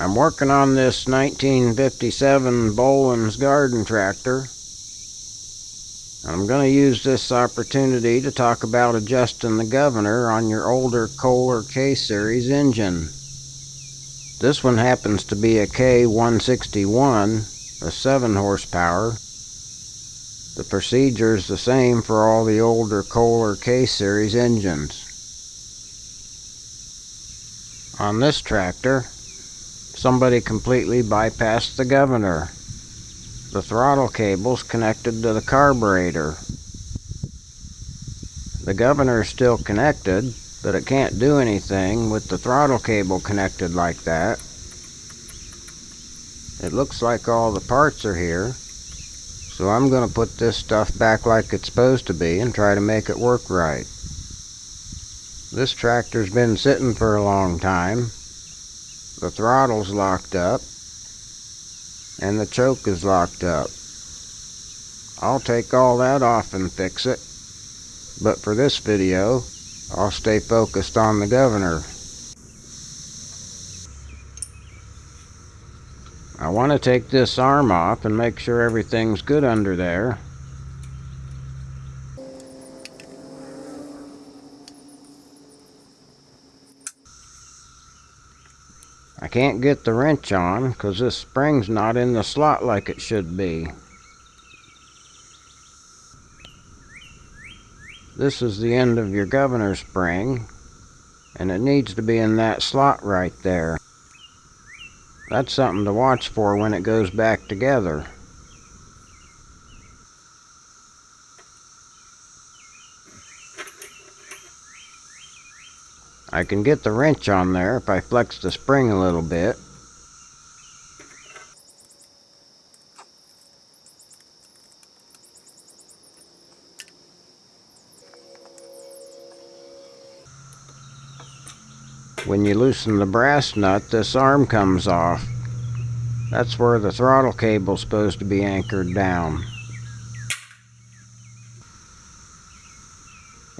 I'm working on this 1957 Bolens garden tractor. I'm going to use this opportunity to talk about adjusting the governor on your older Kohler K-Series engine. This one happens to be a K161, a 7 horsepower. The procedure is the same for all the older Kohler K-Series engines. On this tractor, somebody completely bypassed the governor. The throttle cable's connected to the carburetor. The governor is still connected, but it can't do anything with the throttle cable connected like that. It looks like all the parts are here, so I'm going to put this stuff back like it's supposed to be and try to make it work right. This tractor's been sitting for a long time. The throttle's locked up and the choke is locked up. I'll take all that off and fix it, but for this video, I'll stay focused on the governor. I want to take this arm off and make sure everything's good under there. I can't get the wrench on because this spring's not in the slot like it should be. This is the end of your governor spring and it needs to be in that slot right there. That's something to watch for when it goes back together. I can get the wrench on there if I flex the spring a little bit. When you loosen the brass nut, this arm comes off. That's where the throttle cable's supposed to be anchored down.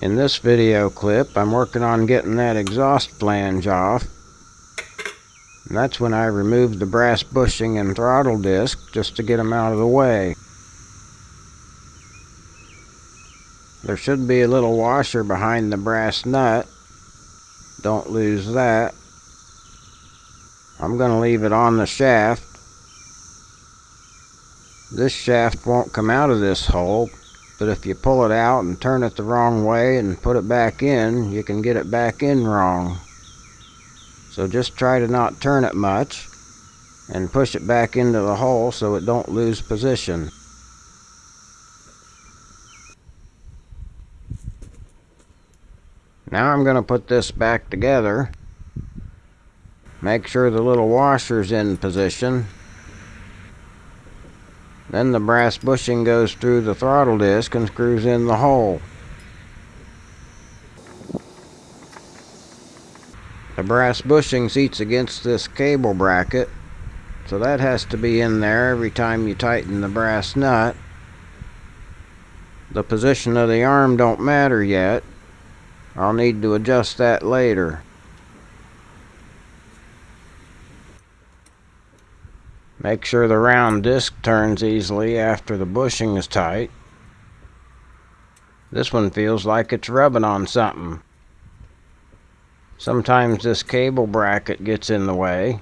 In this video clip, I'm working on getting that exhaust flange off. And that's when I removed the brass bushing and throttle disc just to get them out of the way. There should be a little washer behind the brass nut. Don't lose that. I'm going to leave it on the shaft. This shaft won't come out of this hole but if you pull it out and turn it the wrong way and put it back in, you can get it back in wrong. So just try to not turn it much and push it back into the hole so it don't lose position. Now I'm going to put this back together. Make sure the little washer's in position then the brass bushing goes through the throttle disc and screws in the hole. The brass bushing seats against this cable bracket, so that has to be in there every time you tighten the brass nut. The position of the arm don't matter yet. I'll need to adjust that later. Make sure the round disc turns easily after the bushing is tight. This one feels like it's rubbing on something. Sometimes this cable bracket gets in the way.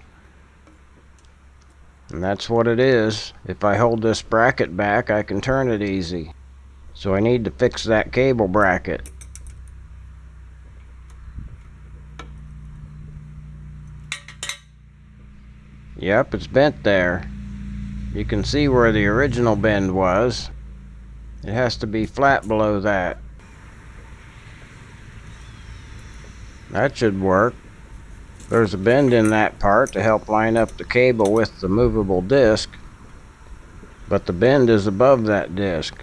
And that's what it is. If I hold this bracket back, I can turn it easy. So I need to fix that cable bracket. Yep, it's bent there. You can see where the original bend was. It has to be flat below that. That should work. There's a bend in that part to help line up the cable with the movable disc. But the bend is above that disc.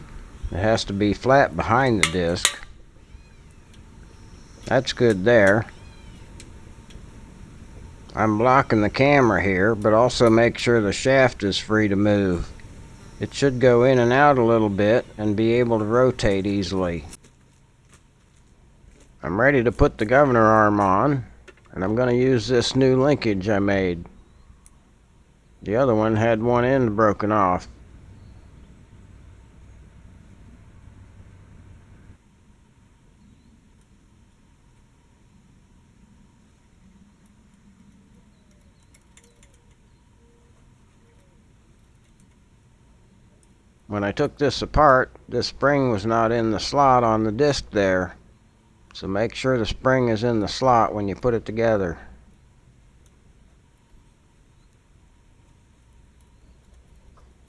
It has to be flat behind the disc. That's good there. I'm blocking the camera here, but also make sure the shaft is free to move. It should go in and out a little bit and be able to rotate easily. I'm ready to put the governor arm on, and I'm going to use this new linkage I made. The other one had one end broken off. When I took this apart, this spring was not in the slot on the disc there. So make sure the spring is in the slot when you put it together.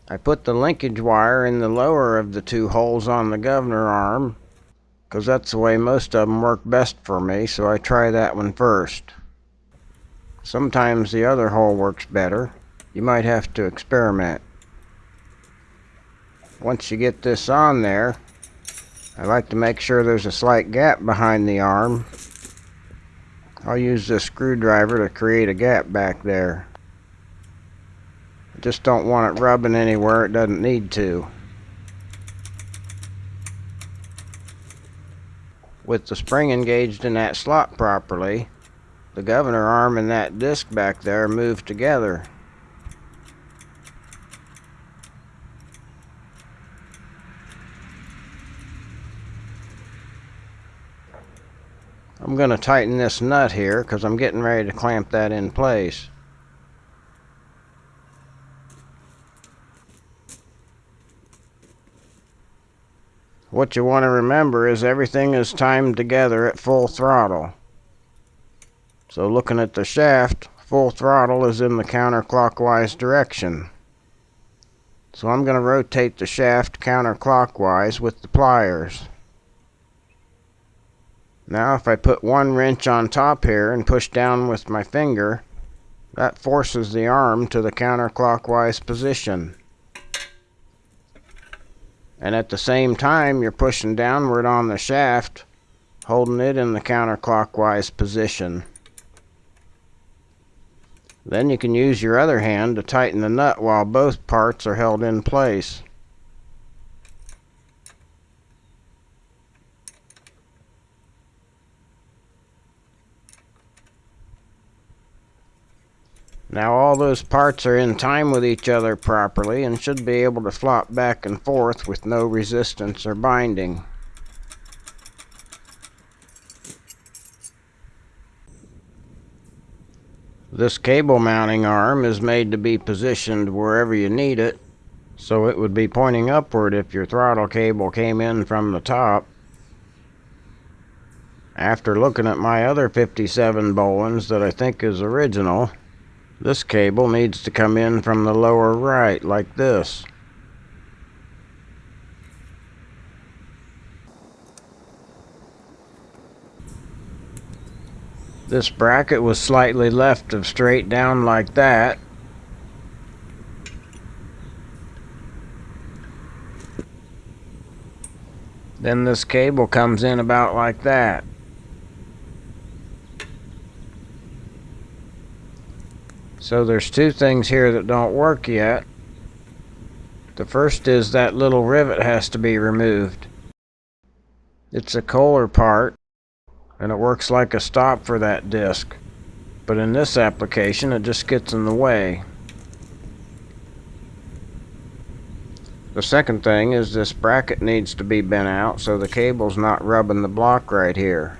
I put the linkage wire in the lower of the two holes on the governor arm because that's the way most of them work best for me so I try that one first. Sometimes the other hole works better. You might have to experiment. Once you get this on there I like to make sure there's a slight gap behind the arm. I'll use this screwdriver to create a gap back there. I just don't want it rubbing anywhere it doesn't need to. With the spring engaged in that slot properly, the governor arm and that disc back there move together. I'm going to tighten this nut here because I'm getting ready to clamp that in place. What you want to remember is everything is timed together at full throttle. So looking at the shaft, full throttle is in the counterclockwise direction. So I'm going to rotate the shaft counterclockwise with the pliers. Now if I put one wrench on top here and push down with my finger, that forces the arm to the counterclockwise position. And at the same time you're pushing downward on the shaft, holding it in the counterclockwise position. Then you can use your other hand to tighten the nut while both parts are held in place. Now all those parts are in time with each other properly and should be able to flop back and forth with no resistance or binding. This cable mounting arm is made to be positioned wherever you need it, so it would be pointing upward if your throttle cable came in from the top. After looking at my other 57 Bolens that I think is original, this cable needs to come in from the lower right, like this. This bracket was slightly left of straight down like that. Then this cable comes in about like that. So there's two things here that don't work yet. The first is that little rivet has to be removed. It's a Kohler part, and it works like a stop for that disc. But in this application, it just gets in the way. The second thing is this bracket needs to be bent out so the cable's not rubbing the block right here.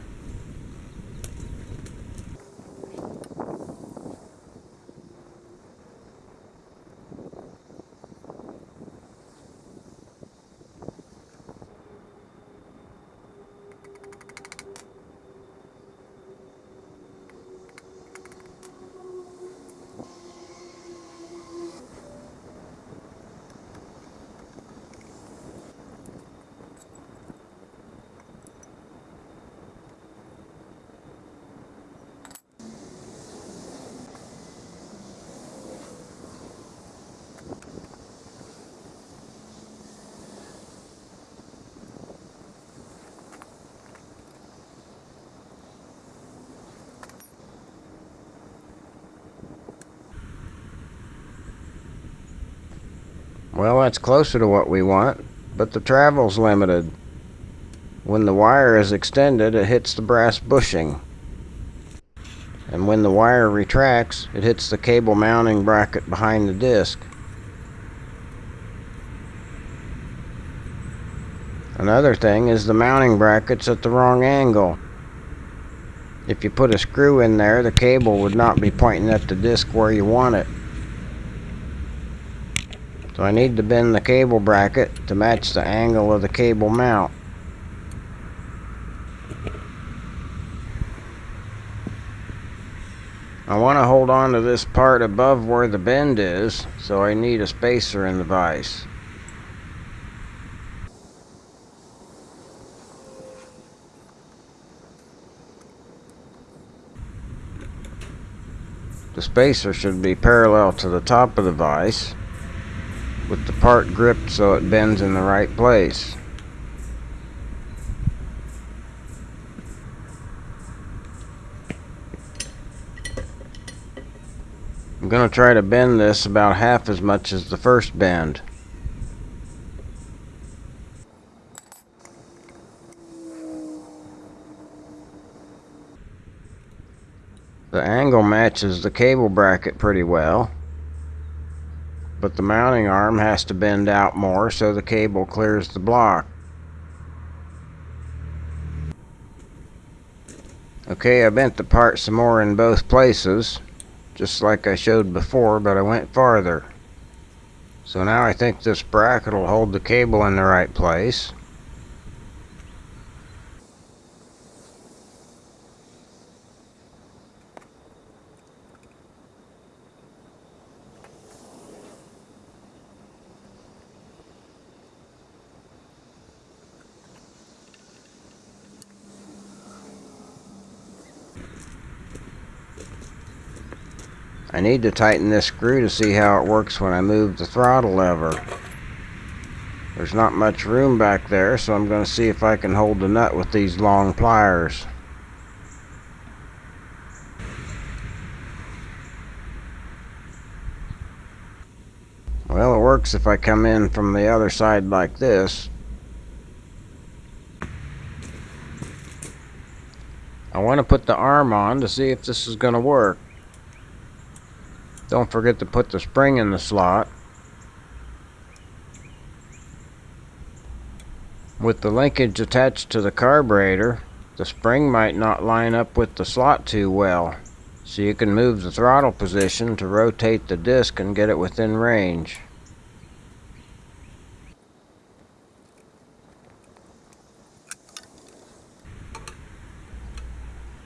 Well, that's closer to what we want, but the travel's limited. When the wire is extended, it hits the brass bushing. and when the wire retracts, it hits the cable mounting bracket behind the disc. Another thing is the mounting bracket's at the wrong angle. If you put a screw in there, the cable would not be pointing at the disc where you want it. So I need to bend the cable bracket to match the angle of the cable mount. I want to hold on to this part above where the bend is, so I need a spacer in the vise. The spacer should be parallel to the top of the vise with the part gripped so it bends in the right place. I'm going to try to bend this about half as much as the first bend. The angle matches the cable bracket pretty well, but the mounting arm has to bend out more so the cable clears the block. Okay, I bent the part some more in both places, just like I showed before, but I went farther. So now I think this bracket will hold the cable in the right place. I need to tighten this screw to see how it works when I move the throttle lever. There's not much room back there, so I'm going to see if I can hold the nut with these long pliers. Well, it works if I come in from the other side like this. I want to put the arm on to see if this is going to work. Don't forget to put the spring in the slot. With the linkage attached to the carburetor, the spring might not line up with the slot too well, so you can move the throttle position to rotate the disc and get it within range.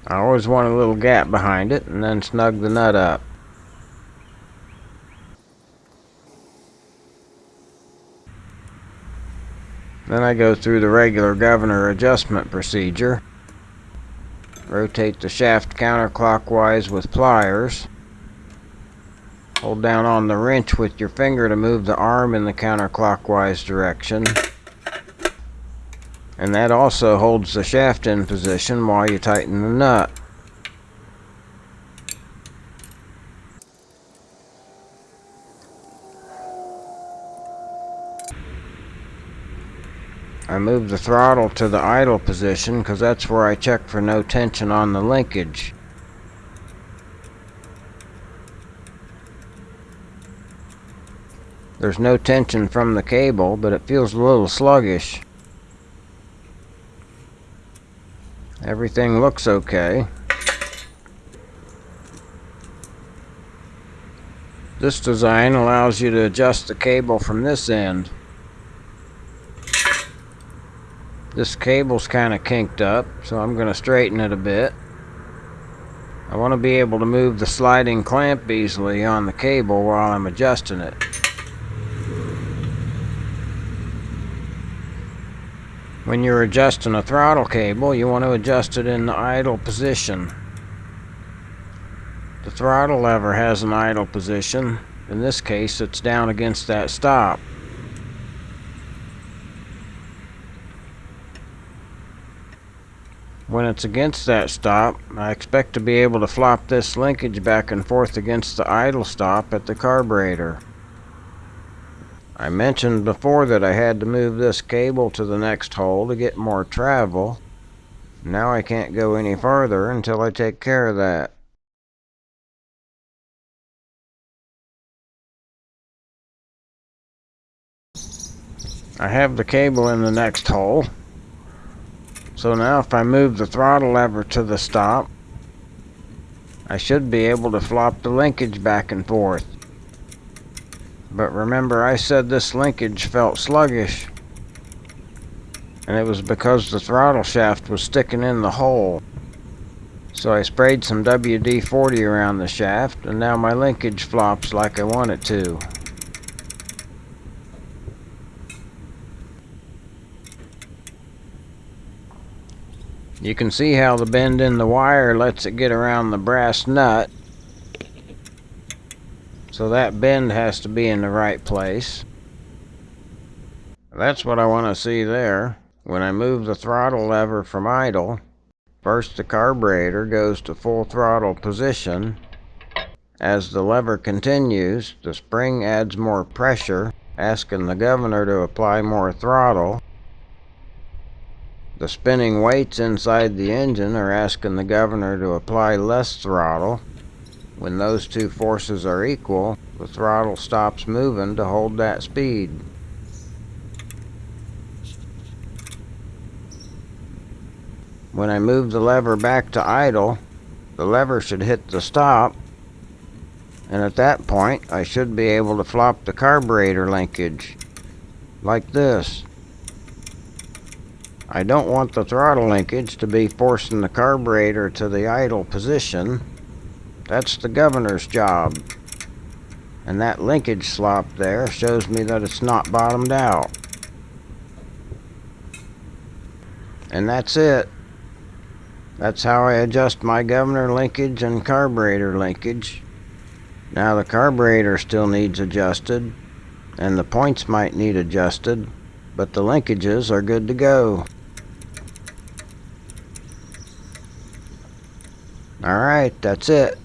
I always want a little gap behind it and then snug the nut up. Then I go through the regular governor adjustment procedure. Rotate the shaft counterclockwise with pliers. Hold down on the wrench with your finger to move the arm in the counterclockwise direction. And that also holds the shaft in position while you tighten the nut. I move the throttle to the idle position because that's where I check for no tension on the linkage. There's no tension from the cable, but it feels a little sluggish. Everything looks okay. This design allows you to adjust the cable from this end. This cable's kind of kinked up, so I'm going to straighten it a bit. I want to be able to move the sliding clamp easily on the cable while I'm adjusting it. When you're adjusting a throttle cable, you want to adjust it in the idle position. The throttle lever has an idle position. In this case, it's down against that stop. when it's against that stop, I expect to be able to flop this linkage back and forth against the idle stop at the carburetor. I mentioned before that I had to move this cable to the next hole to get more travel. Now I can't go any farther until I take care of that. I have the cable in the next hole, so now if I move the throttle lever to the stop, I should be able to flop the linkage back and forth. But remember I said this linkage felt sluggish. And it was because the throttle shaft was sticking in the hole. So I sprayed some WD-40 around the shaft and now my linkage flops like I want it to. You can see how the bend in the wire lets it get around the brass nut. So that bend has to be in the right place. That's what I want to see there. When I move the throttle lever from idle, first the carburetor goes to full throttle position. As the lever continues, the spring adds more pressure, asking the governor to apply more throttle. The spinning weights inside the engine are asking the governor to apply less throttle. When those two forces are equal, the throttle stops moving to hold that speed. When I move the lever back to idle, the lever should hit the stop, and at that point I should be able to flop the carburetor linkage, like this. I don't want the throttle linkage to be forcing the carburetor to the idle position. That's the governor's job. And that linkage slop there shows me that it's not bottomed out. And that's it. That's how I adjust my governor linkage and carburetor linkage. Now the carburetor still needs adjusted, and the points might need adjusted, but the linkages are good to go. Alright, that's it.